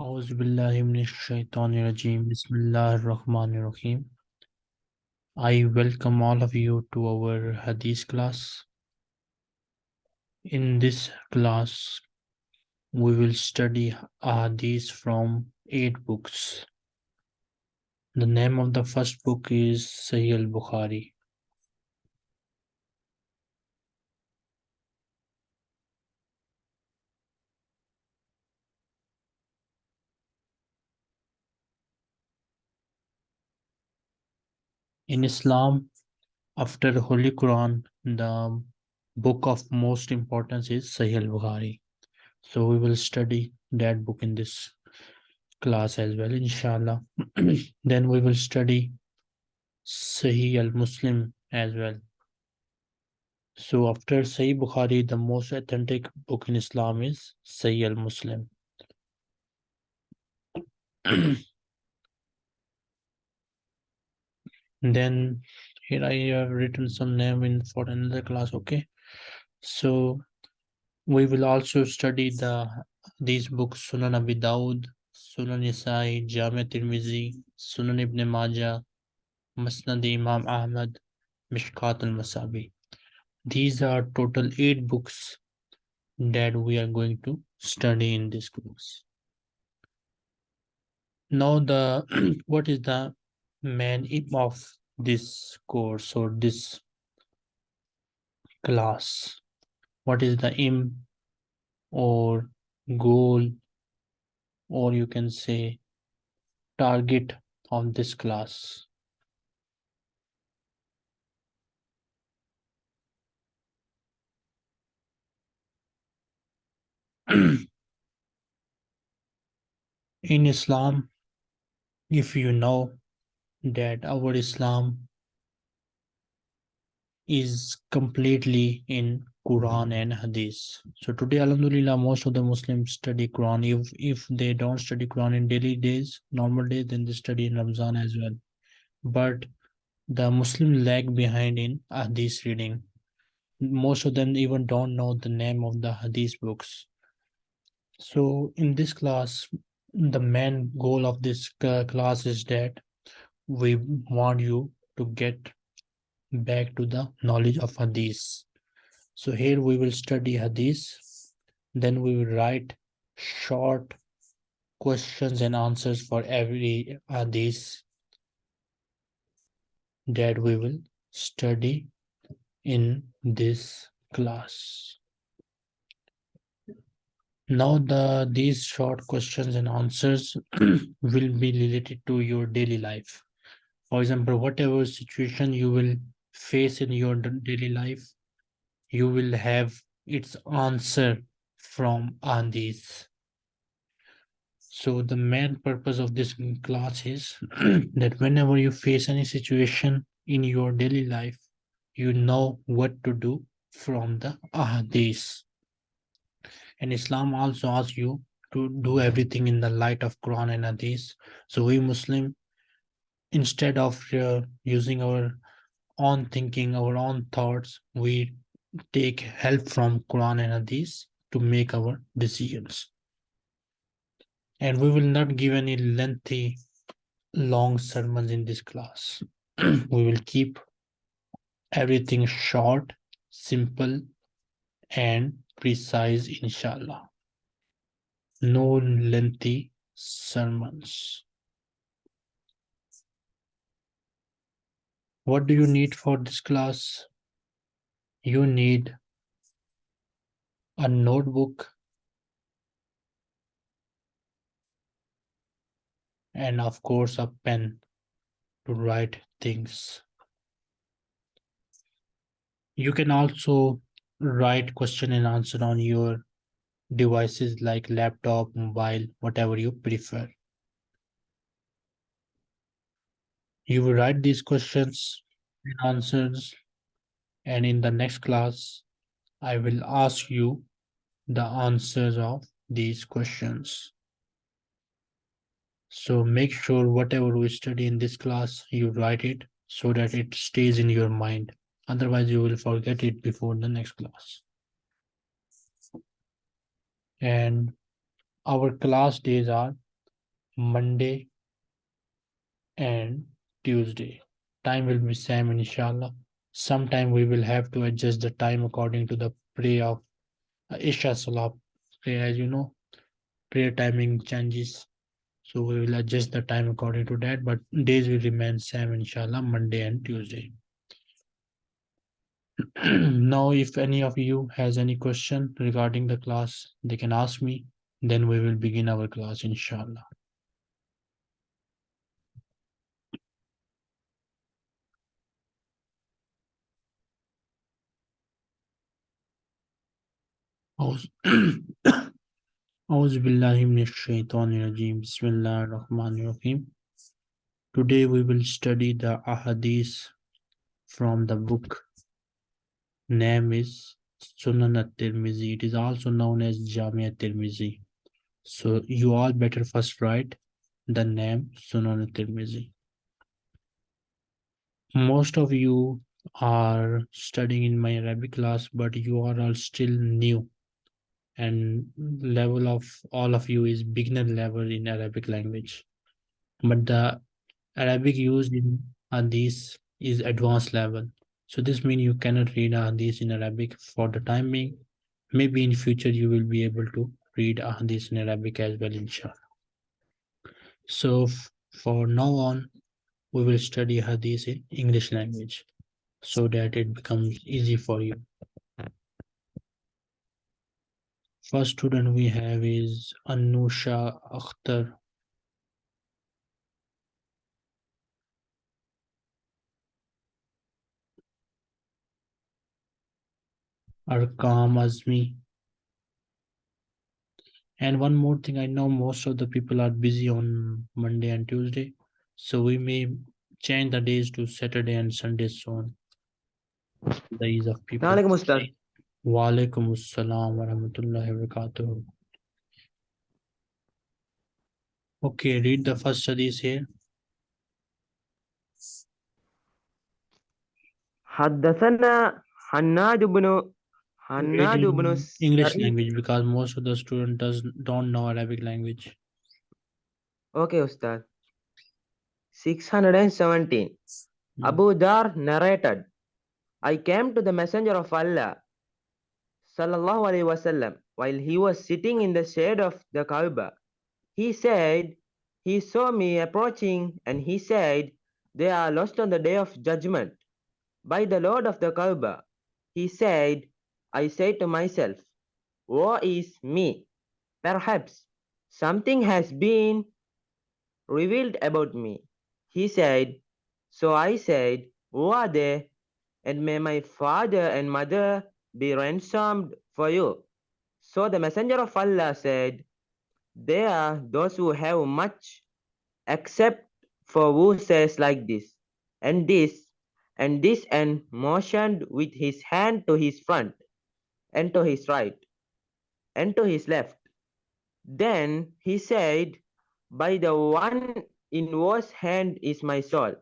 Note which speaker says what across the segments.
Speaker 1: أعوذ بالله من الشيطان الرجيم بسم الله الرحمن الرحيم I welcome all of you to our Hadith class. In this class, we will study Hadith from eight books. The name of the first book is Sahih al-Bukhari. In Islam, after the Holy Quran, the book of most importance is Sahih al-Bukhari. So we will study that book in this class as well, inshallah. then we will study Sahih al-Muslim as well. So after Sahih Bukhari, the most authentic book in Islam is Sahih al-Muslim. then here I have written some name in for another class, okay? So we will also study the these books Sunan Abi Dawud, Sunan Nasai, Jami Tirmizi, Sunan Ibn Majah, Musnad Imam Ahmad, Mishkat al-Masabi. These are total eight books that we are going to study in this course. Now the what is the main aim of this course or this class? What is the aim or goal or you can say target of this class? in Islam, if you know that our Islam is completely in Quran hmm. and Hadith. So today, Alhamdulillah, most of the Muslims study Quran. If if they don't study Quran in daily days, normal days, then they study in Ramzan as well. But the Muslim lag behind in Hadith reading. Most of them even don't know the name of the Hadith books. So in this class, the main goal of this class is that we want you to get back to the knowledge of hadith. So here we will study hadith. Then we will write short questions and answers for every hadith that we will study in this class. Now the these short questions and answers will be related to your daily life for example whatever situation you will face in your daily life you will have its answer from Andis. So the main purpose of this class is that whenever you face any situation in your daily life, you know what to do from the ahadith. And Islam also asks you to do everything in the light of Quran and Hadith. So we Muslim instead of uh, using our own thinking, our own thoughts, we take help from Quran and Hadith to make our decisions. And we will not give any lengthy, long sermons in this class. we will keep everything short, simple, and precise, inshallah. No lengthy sermons. What do you need for this class? You need a notebook and of course a pen to write things. You can also write question and answer on your devices like laptop, mobile, whatever you prefer. You will write these questions and answers and in the next class, I will ask you the answers of these questions. So make sure whatever we study in this class, you write it so that it stays in your mind. Otherwise, you will forget it before the next class. And our class days are Monday and Tuesday. Time will be same inshallah. Sometime we will have to adjust the time according to the prayer of uh, Isha Salah prayer. As you know, prayer timing changes. So we will adjust the time according to that, but days will remain same inshallah, Monday and Tuesday. now, if any of you has any question regarding the class, they can ask me. Then we will begin our class inshallah. Today we will study the ahadith from the book name is Sunan at-Tirmizi. It is also known as Jami at-Tirmizi. So you all better first write the name Sunan at-Tirmizi. Most of you are studying in my Arabic class, but you are all still new and level of all of you is beginner level in Arabic language. But the Arabic used in Hadith is advanced level. So this means you cannot read Hadith in Arabic for the time being. Maybe in future you will be able to read Hadith in Arabic as well, inshallah. So for now on, we will study Hadith in English language so that it becomes easy for you. First student we have is Anusha Akhtar. Arkam Azmi. And one more thing, I know most of the people are busy on Monday and Tuesday, so we may change the days to Saturday and Sunday soon. The ease of people. वालेकुम अस्सलाम वरहमतुल्लाहि वबरकातुहू Okay, read the first hadith here.
Speaker 2: حدثنا حناد بن حناد بن
Speaker 1: English language because most of the student does don't know Arabic language.
Speaker 2: Okay, Ustad. 617.
Speaker 1: Hmm.
Speaker 2: Abu Dharr narrated, I came to the messenger of Allah wasallam, while he was sitting in the shade of the Kaaba. He said, he saw me approaching and he said, they are lost on the day of judgment. By the Lord of the Kaaba, he said, I said to myself, woe is me. Perhaps something has been revealed about me. He said, So I said, Who are they? And may my father and mother be ransomed for you. So the Messenger of Allah said, They are those who have much, except for who says like this, and this, and this, and motioned with his hand to his front, and to his right, and to his left. Then he said, By the one in whose hand is my soul,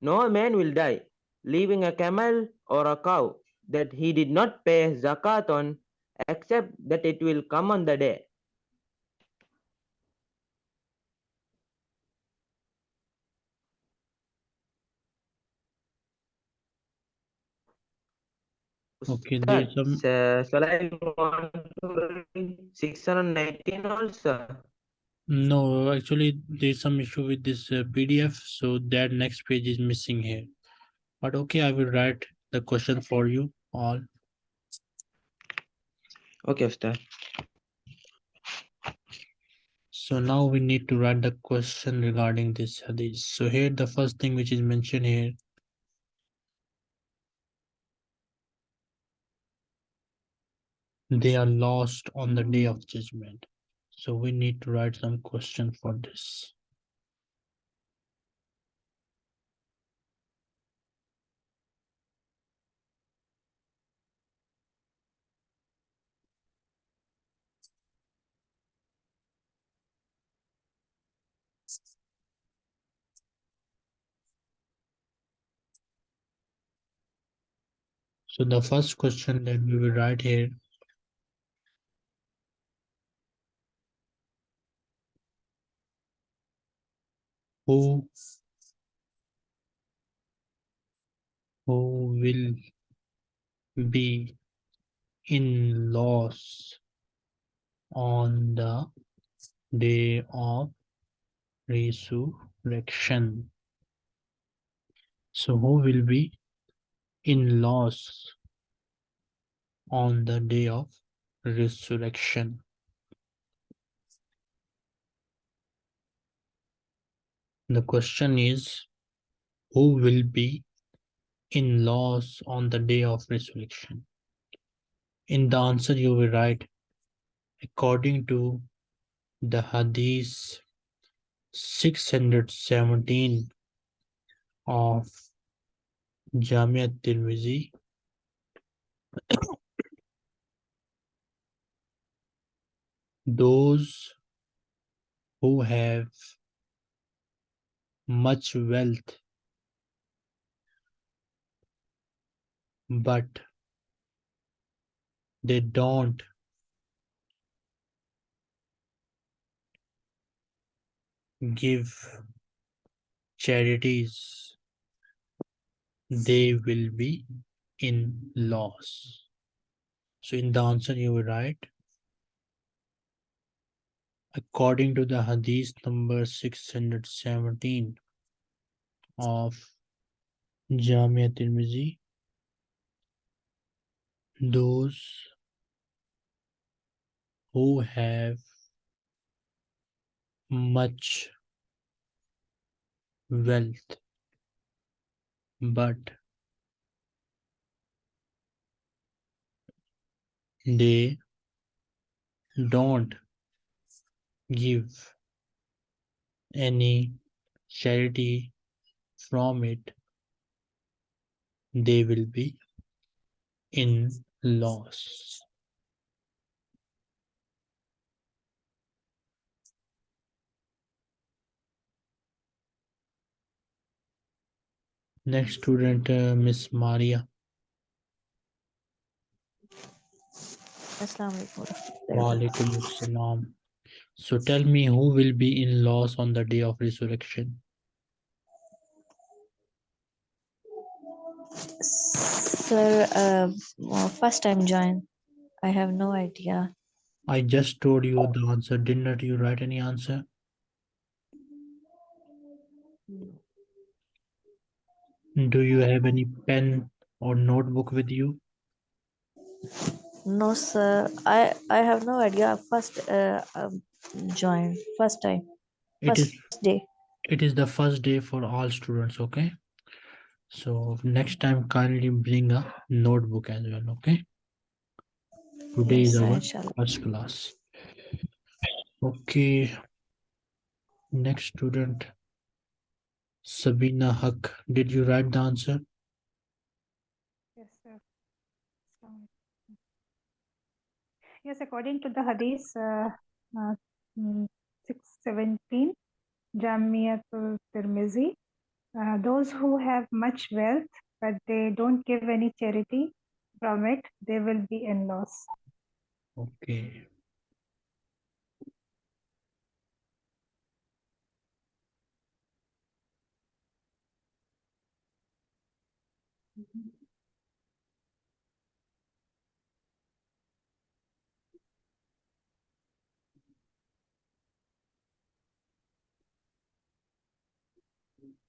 Speaker 2: no man will die, leaving a camel or a cow that he did not pay zakat on, except that it will come on the day.
Speaker 1: Okay, there's some
Speaker 2: Ustaz, shall I want to 619 also?
Speaker 1: no, actually there's some issue with this uh, PDF, so that next page is missing here. But okay, I will write the question for you all.
Speaker 2: Okay, Ustaz.
Speaker 1: So now we need to write the question regarding this hadith. So here the first thing which is mentioned here. They are lost on the day of judgment. So we need to write some question for this. So the first question that we will write here. who who will be in loss on the day of resurrection. So, who will be in loss on the day of resurrection? The question is who will be in loss on the day of resurrection? In the answer, you will write according to the Hadith 617 of Jamia Tirmizi. Those who have much wealth but they don't give charities, they will be in loss. So in the answer you will write, according to the hadith number 617 of Jamia Tirmizi, those who have much wealth but they don't give any charity from it, they will be in loss. Next student, uh, Miss Maria. Walaikum assalam. So tell me who will be in loss on the day of resurrection?
Speaker 3: Sir, uh, well, first time join. I have no idea.
Speaker 1: I just told you the answer. Didn't you write any answer? Do you have any pen or notebook with you?
Speaker 3: No, sir. I I have no idea. First uh, um, join. First time.
Speaker 1: It
Speaker 3: First
Speaker 1: is
Speaker 3: day.
Speaker 1: it is the first day for all students, okay? So next time kindly bring a notebook as well, okay? Today
Speaker 3: Yes,
Speaker 1: is our first class. Okay. Next student. Sabina Haq. Did you write the answer?
Speaker 4: Yes, sir. Yes, according to the Hadith uh, uh, mm, 617, Jamiatul Tirmizi, uh, those who have much wealth but they don't give any charity from it, they will be in loss.
Speaker 1: Okay.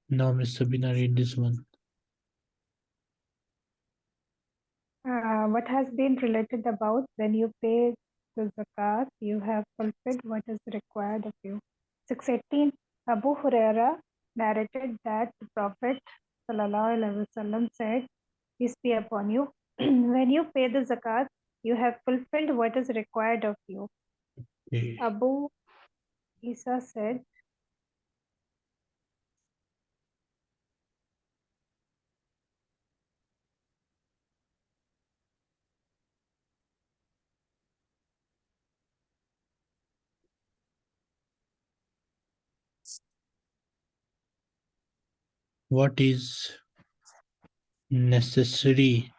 Speaker 1: Now, Miss Sabina, read this one.
Speaker 4: Uh, what has been related about when you pay the zakat, you have fulfilled what is required of you. 618 Abu Huraira narrated that the Prophet ﷺ said, Peace be upon you, when you pay the zakat, you have fulfilled what is required of you.
Speaker 1: Okay.
Speaker 4: Abu Isa said,
Speaker 1: What is necessary?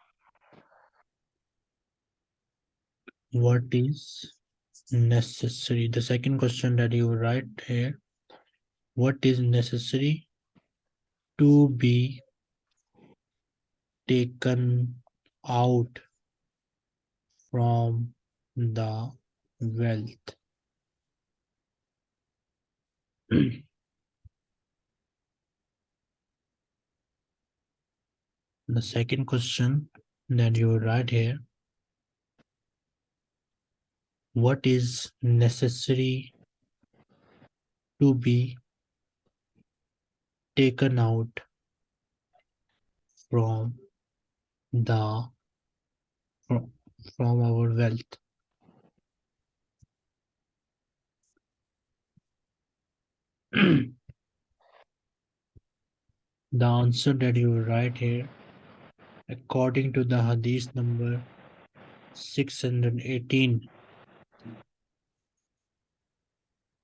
Speaker 1: What is necessary? The second question that you write here. what is necessary to be taken out from the wealth. the second question that you write here what is necessary to be taken out from the fro- from our wealth? The answer that you write here according to the hadith number 618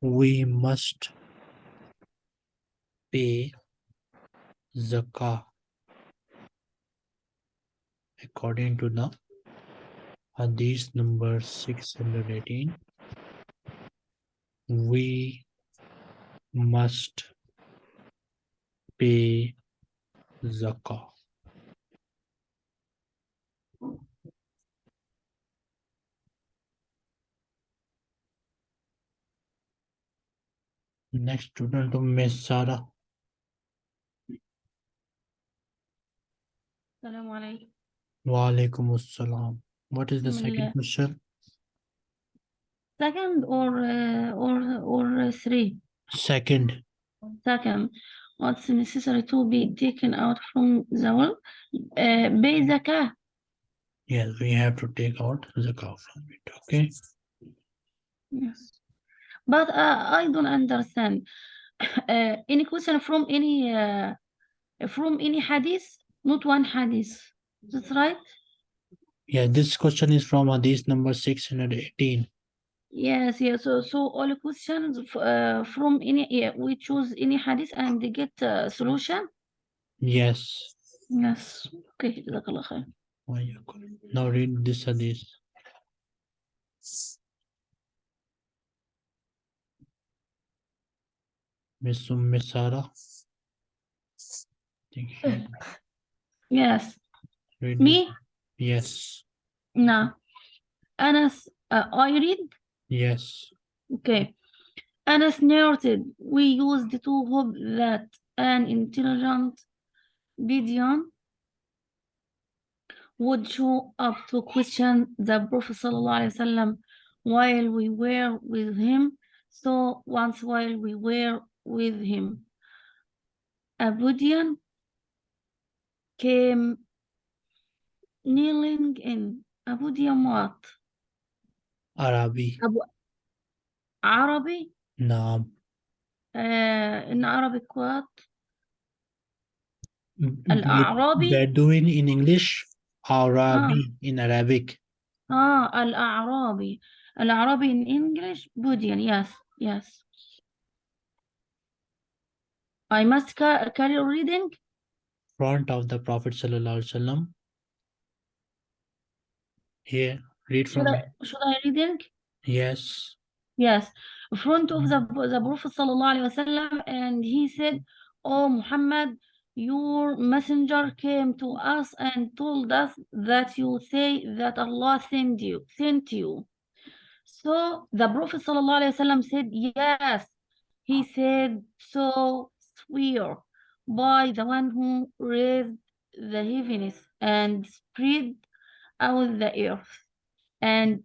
Speaker 1: we must pay zakah according to the hadith number 618 we must pay zakah Next student to Miss
Speaker 5: Sara.
Speaker 1: Salaam alaikum. What is the second question?
Speaker 5: Second or uh, or or uh, three?
Speaker 1: Second.
Speaker 5: Second. What's necessary to be taken out from the world? Uh, pay zakah.
Speaker 1: Yes, we have to take out zakah from it. Okay.
Speaker 5: Yes. But uh, I don't understand. Uh, any question from any uh, from any hadith? Not one hadith. That's right.
Speaker 1: Yeah, this question is from hadith number six hundred eighteen.
Speaker 5: Yes, yes. So, so all questions uh, from any yeah, we choose any hadith and they get a solution.
Speaker 1: Yes.
Speaker 5: Yes. Okay.
Speaker 1: Now read this hadith. Miss Umm sarah
Speaker 5: Yes.
Speaker 1: read
Speaker 5: Me?
Speaker 1: yes
Speaker 5: No. Anas, uh, I read.
Speaker 1: yes
Speaker 5: Okay. Anas narrated, we used to hope that an intelligent Gideon would show up to question the Prophet while we were with him. So once while we were with him, a Budian came kneeling in. A Budian what?
Speaker 1: arabi
Speaker 5: أبو عربي
Speaker 1: naam
Speaker 5: آه in Arabic what
Speaker 1: B-
Speaker 5: الأعرابي
Speaker 1: Bedouin in English, Arabi in Arabic.
Speaker 5: آه الأعرابي الأعرابي in English Budian yes yes I must ca carry reading.
Speaker 1: Front of the Prophet Sallallahu Alaihi Wasallam. Here, read
Speaker 5: should
Speaker 1: from
Speaker 5: I, should I reading?
Speaker 1: Yes.
Speaker 5: yes. Front of the, the Prophet sallallahu alaihi wasallam and he said oh Muhammad your messenger came to us and told us that you say that Allah sent you sent you. So the Prophet sallallahu alaihi wasallam said yes. He said so swear by the one who raised the heavens and spread out the earth and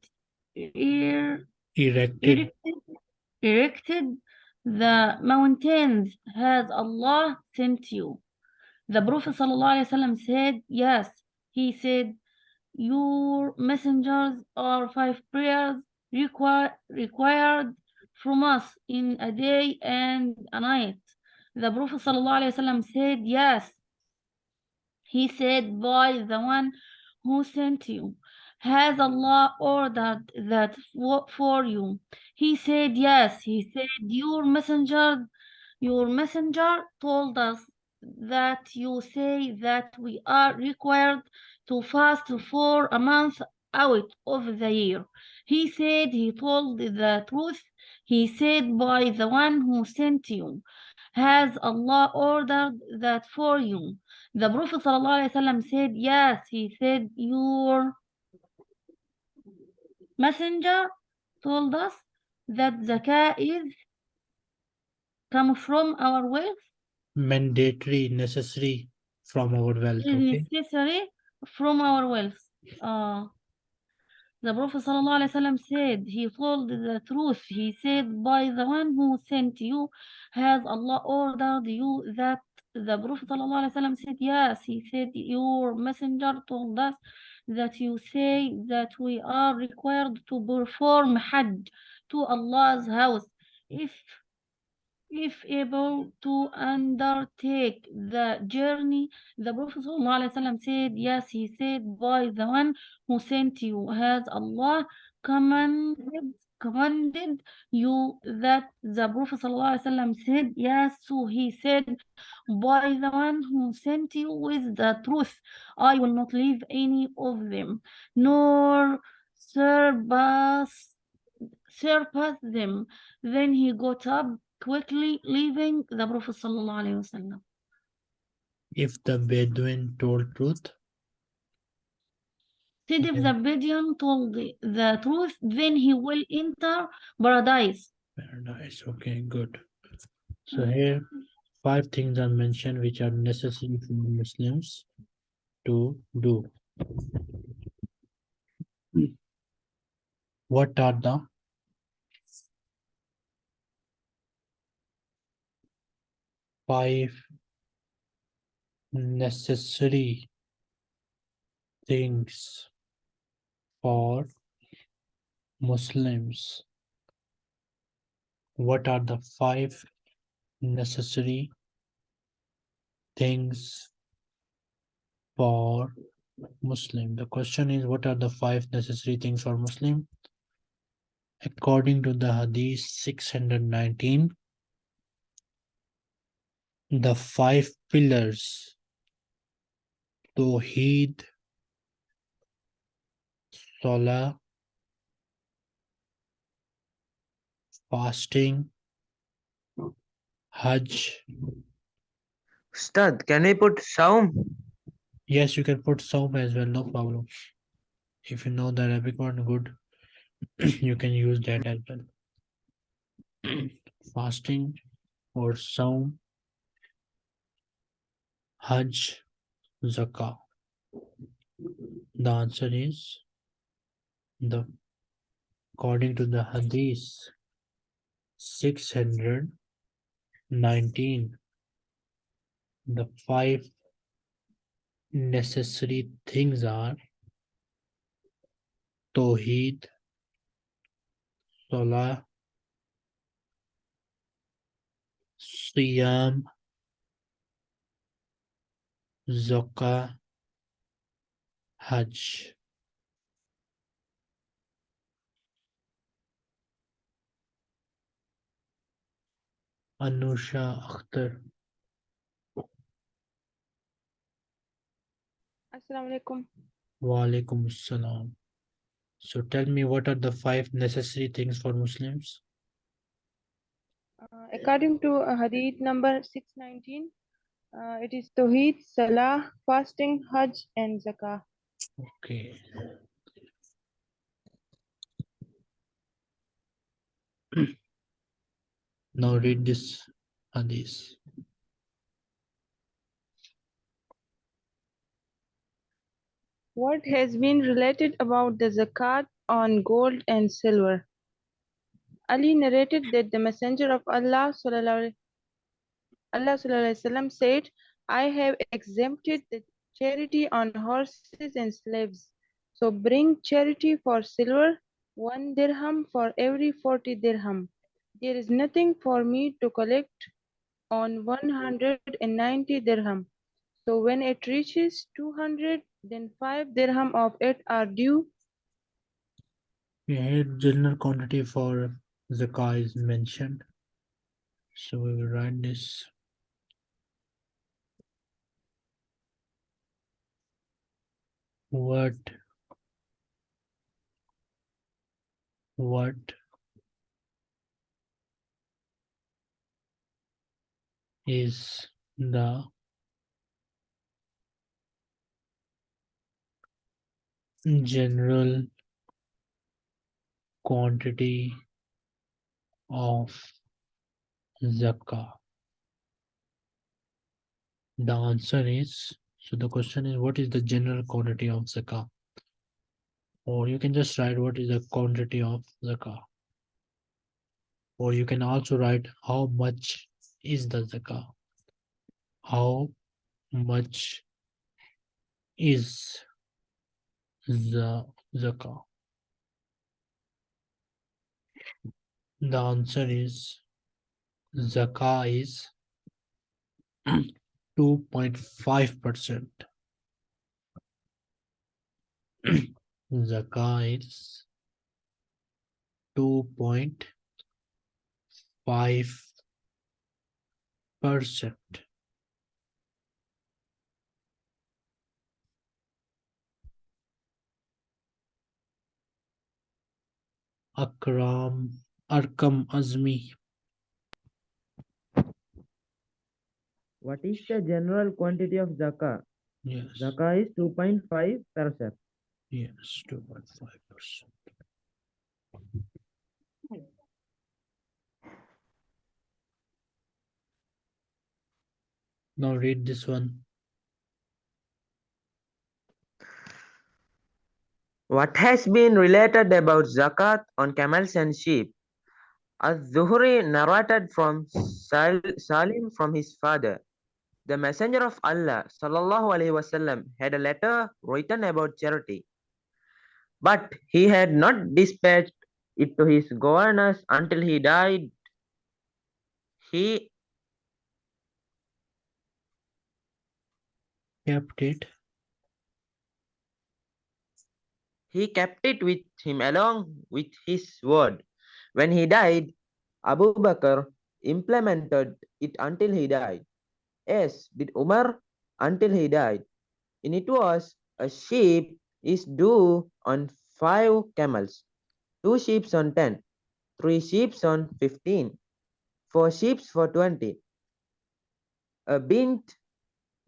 Speaker 5: ear
Speaker 1: Erected.
Speaker 5: erected, erected the mountains has Allah sent you. The Prophet ﷺ said, Yes. He said, Your messengers are five prayers require, required from us in a day and a night. The Prophet ﷺ said, Yes. He said, By the one who sent you. Has Allah ordered that for you? He said, Yes. He said, Your messenger, your messenger told us that you say that we are required to fast for a month out of the year. He said he told the truth. He said, By the one who sent you. Has Allah ordered that for you? The Prophet ﷺ said, Yes, he said, Your messenger told us that zakah is come from our wealth,
Speaker 1: Mandatory, necessary from our wealth. Okay.
Speaker 5: necessary from our wealth. Uh, the Prophet ﷺ said, he told the truth. He said, by the one who sent you, has Allah ordered you that the Prophet ﷺ said, yes. He said, your messenger told us that you say that we are required to perform Hajj to Allah's house if if able to undertake the journey the Prophet ﷺ said, Yes, he said, by the one who sent you, has Allah commanded, commanded you that the Prophet ﷺ said, Yes, so he said, by the one who sent you with the truth, I will not leave any of them, nor surpass, surpass them. Then he got up quickly, leaving the Prophet sallallahu alaihi wasallam.
Speaker 1: If the Bedouin told truth,
Speaker 5: Said if the Bedouin told the, the truth, then he will enter paradise.
Speaker 1: paradise. Okay, good. So here, five things are mentioned which are necessary for Muslims to do. What are the five necessary things for Muslims? What are the five necessary things for Muslim? The question is, what are the five necessary things for Muslim? According to the Hadith six hundred nineteen, the five pillars Tawheed, Salah, fasting, Hajj.
Speaker 2: Ustad, can we put Saum?
Speaker 1: Yes, you can put Saum as well, no problem. If you know the Arabic one, good. you can use that as well. Fasting or Saum, Hajj, Zakah. The answer is the according to the Hadith six hundred nineteen. The five necessary things are Tawheed, Salah, Siyam, Zakah, Hajj. Anusha Akhtar.
Speaker 6: Assalamu alaikum.
Speaker 1: Walaikum Assalam. So tell me what are the five necessary things for Muslims?
Speaker 6: Uh, according to uh, Hadith number 619, uh, it is Tawheed, Salah, fasting, Hajj, and Zakah.
Speaker 1: Okay. Now read this hadith.
Speaker 6: What has been related about the zakat on gold and silver? Ali narrated that the Messenger of Allah sallallahu Allah wasallam said, I have exempted the charity on horses and slaves. So bring charity for silver, one dirham for every 40 dirham. There is nothing for me to collect on 190 dirham. So when it reaches 200, then 5 dirham of it are due.
Speaker 1: Here general quantity for zakah is mentioned. So we will write this. What? What? is the general quantity of zakah? The answer is, so the question is, what is the general quantity of zakah? Or you can just write what is the quantity of zakah. Or you can also write how much is the zakah. How much is the zakah? The answer is zakah is 2.5%. zakah is 2.5 percent. Akram Arkam Azmi.
Speaker 2: What is the general quantity of zakah?
Speaker 1: Yes.
Speaker 2: Zakah is 2.5 percent.
Speaker 1: Yes, 2.5 percent. Now read this one.
Speaker 2: What has been related about zakat on camels and sheep? Az-Zuhri narrated from Sal- Salim from his father. The Messenger of Allah sallallahu alaihi wasallam had a letter written about charity, but he had not dispatched it to his governors until he died. He
Speaker 1: Kept it.
Speaker 2: he kept it with him along with his word. When he died, Abu Bakr implemented it until he died, as did Umar until he died. In it was a sheep is due on five camels, two sheep on ten, three sheep on fifteen, four sheep for twenty, a bint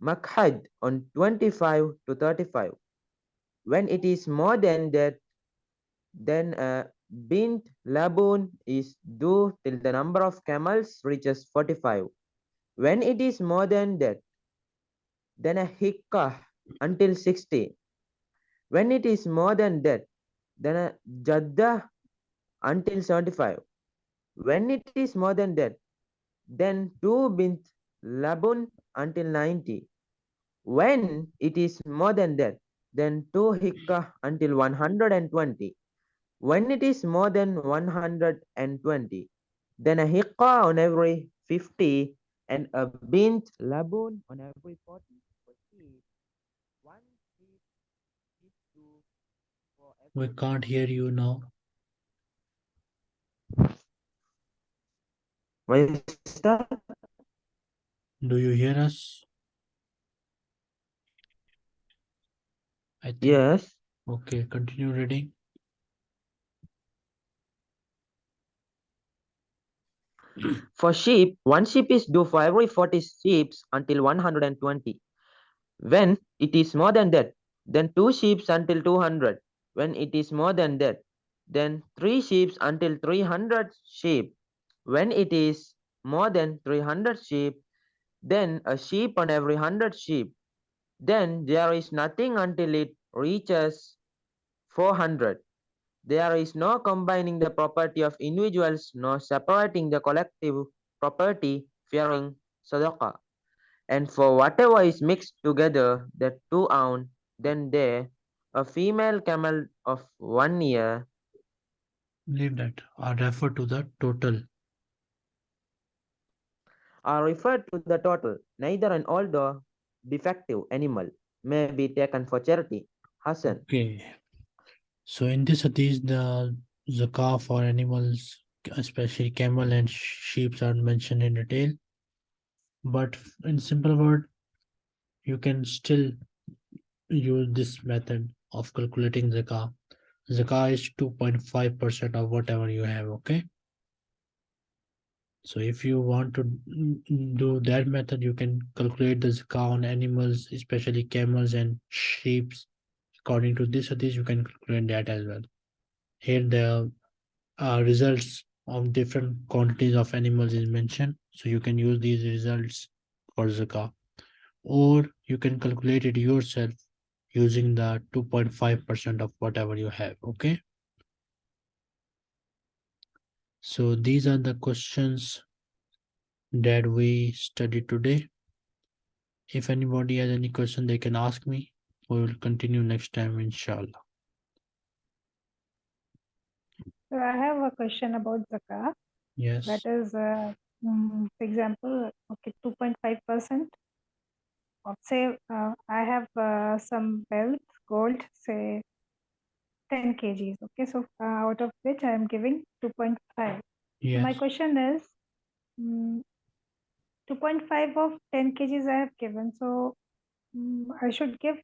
Speaker 2: makhad on twenty-five to thirty-five. When it is more than that, then a bint labun is due till the number of camels reaches 45. When it is more than that, then a hikkah until 60. When it is more than that, then a jadda until 75. When it is more than that, then two bint labun until 90. When it is more than that, then two hikkah until 120. When it is more than 120, then a hikkah on every 50 and a bint labun on every 40. for sheep. One sheep due for
Speaker 1: We can't hear you now.
Speaker 2: Why is that?
Speaker 1: Do you hear us? I think.
Speaker 2: Yes.
Speaker 1: Okay, continue reading.
Speaker 2: For sheep, one sheep is due for every 40 sheep until 120. When it is more than that, then two sheep until 200. When it is more than that, then three sheep until 300 sheep. When it is more than 300 sheep, then a sheep on every 100 sheep. Then there is nothing until it reaches 400. There is no combining the property of individuals nor separating the collective property fearing sadaqah. And for whatever is mixed together, the two own, then there a female camel of one year
Speaker 1: Leave that. I refer to the total.
Speaker 2: are referred to the total. Neither an old or defective animal may be taken for charity. Hassan.
Speaker 1: Okay. So in this hadith, the zakah for animals, especially camel and sheep, are mentioned in detail. But in simple word, you can still use this method of calculating zakah. Zakah is 2.5% of whatever you have, okay? So if you want to do that method, you can calculate the zakah on animals, especially camels and sheep. According to this hadith, you can calculate that as well. Here the uh, results of different quantities of animals is mentioned. So you can use these results for zakah. Or you can calculate it yourself using the 2.5% of whatever you have, okay? So these are the questions that we studied today. If anybody has any question, they can ask me. We will continue next time, inshallah.
Speaker 4: So I have a question about zakah.
Speaker 1: Yes,
Speaker 4: That is, uh, mm, for example, okay, 2.5% of say, uh, I have uh, some wealth, gold, say 10 kgs. Okay, so uh, out of which I am giving 2.5.
Speaker 1: yes.
Speaker 4: My question is, mm, 2.5 of 10 kgs I have given, so mm, I should give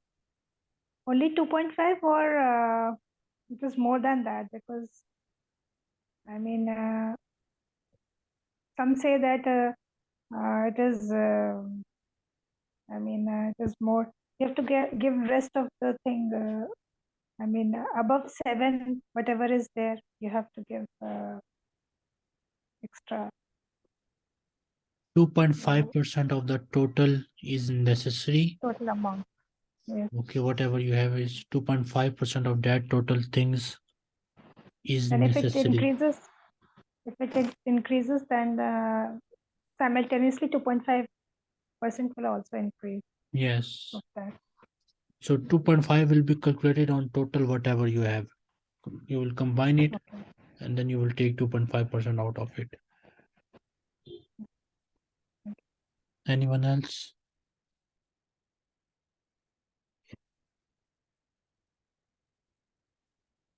Speaker 4: only 2.5 or uh, it is more than that because I mean, uh, some say that uh, uh, it is, uh, I mean, uh, it is more, you have to get, give rest of the thing. Uh, I mean, uh, above seven, whatever is there, you have to give uh, extra.
Speaker 1: two point five percent of the total is necessary.
Speaker 4: total amount. Yes.
Speaker 1: Okay, whatever you have is two point five percent of that total things is
Speaker 4: And if it increases, if it increases, then uh, simultaneously 2.5 percent will also increase
Speaker 1: Yes, so two point five will be calculated on total whatever you have. You will combine it
Speaker 4: Okay.
Speaker 1: and then you will take two point five percent out of it. Anyone else?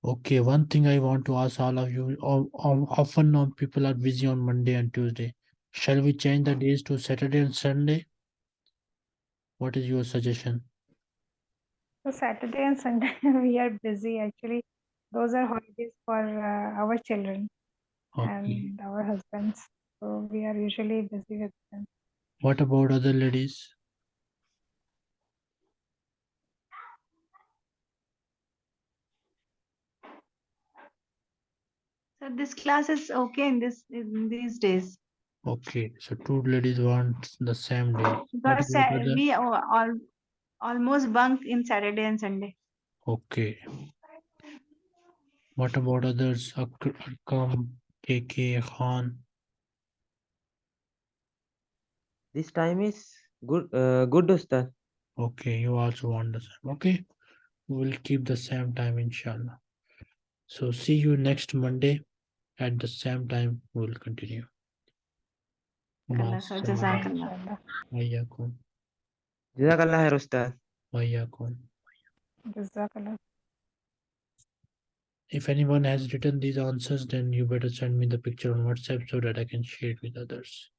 Speaker 1: Okay, one thing I want to ask all of you, often now people are busy on Monday and Tuesday. Shall we change the days to Saturday and Sunday? What is your suggestion?
Speaker 4: So Saturday and Sunday we are busy actually. Those are holidays for uh, our children
Speaker 1: Okay,
Speaker 4: and our husbands. So we are usually busy with them.
Speaker 1: what about other ladies?
Speaker 7: So this class is okay in this in these days.
Speaker 1: Okay, so two ladies want the same day. What
Speaker 7: Because
Speaker 1: about
Speaker 7: we al- al- almost bunk in Saturday and Sunday.
Speaker 1: Okay. What about others? Ak- Akram, KK, Khan?
Speaker 2: This time is good, uh, good, Ustad.
Speaker 1: Okay, you also want the same. Okay, we will keep the same time, inshallah. So see you next Monday at the same time. We will continue.
Speaker 7: Allah, so Jazakallah.
Speaker 4: Inshallah.
Speaker 1: Wayyakum.
Speaker 2: Jazakallah khair, Ustad.
Speaker 1: Wayyakum.
Speaker 4: Jazakallah.
Speaker 1: If anyone has written these answers, then you better send me the picture on WhatsApp so that I can share it with others.